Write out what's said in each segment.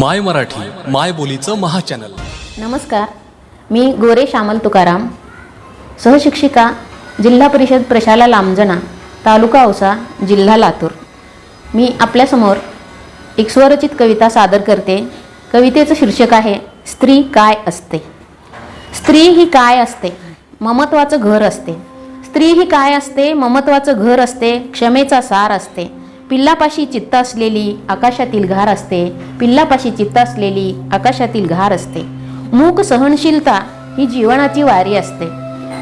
माय मराठी माय बोलीचं महाचॅनल. नमस्कार. मी गोरे श्यामल तुकाराम सहशिक्षिका जिल्हा परिषद प्रशाला लांबजना तालुका औसा जिल्हा लातूर. मी आपल्यासमोर एक स्वरचित कविता सादर करते. कवितेचं शीर्षक आहे स्त्री काय असते? स्त्री ही काय असते? ममत्वाचं घर असते. स्त्री ही काय असते? ममत्वाचं घर असते. क्षमेचा सार असते. पिल्लापाशी चित्त असलेली आकाशातील घार असते. पिल्लापाशी चित्त असलेली आकाशातील घार असते. मूक सहनशीलता ही जीवनाची वारी असते.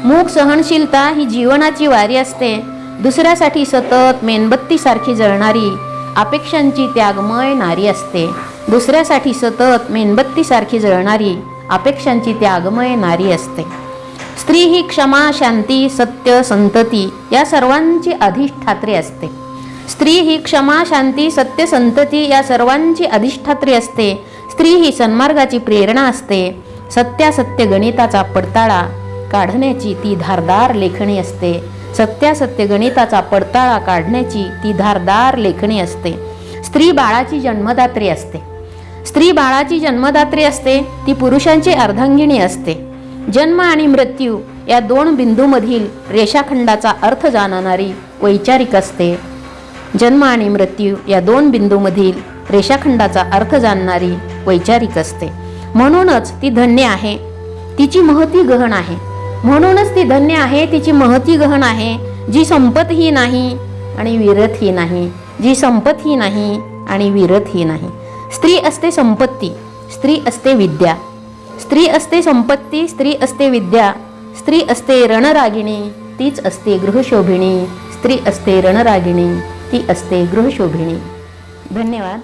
मूक सहनशीलता ही जीवनाची वारी असते. दुसऱ्यासाठी सतत मेणबत्तीसारखी जळणारी अपेक्षांची त्यागमय नारी असते. दुसऱ्यासाठी सतत मेणबत्तीसारखी जळणारी अपेक्षांची त्यागमय नारी असते. स्त्री ही क्षमा शांती सत्य संतती या सर्वांची अधिष्ठात्री असते. स्त्री ही क्षमा शांती सत्य संतती या सर्वांची अधिष्ठात्री असते. स्त्री ही सन्मार्गाची प्रेरणा असते. सत्यासत्य गणिताचा पडताळा. काढण्याची ती धारदार लेखणी असते. सत्यासत्य गणिताचा पडताळा काढण्याची ती धारदार लेखणी असते. स्त्री बाळाची जन्मदात्री असते. स्त्री बाळाची जन्मदात्री असते ती पुरुषांची अर्धांगिणी असते. जन्म आणि मृत्यू या दोन बिंदूमधील रेषाखंडाचा अर्थ जाणणारी वैचारिक असते. जन्म आणि मृत्यू या दोन बिंदूमधील रेषाखंडाचा अर्थ जाणणारी वैचारिक असते. म्हणूनच ती धन्य आहे तिची महती गहन आहे. म्हणूनच ती धन्य आहे तिची महती गहन आहे जी संपतही नाही आणि विरतही नाही जी संपतही नाही आणि विरतही नाही. स्त्री असते संपत्ती स्त्री असते विद्या. स्त्री असते संपत्ती स्त्री असते विद्या. स्त्री असते रणरागिणी तीच असते गृहशोभिणी. स्त्री असते रणरागिणी ती असते गृहशोभिणी. धन्यवाद.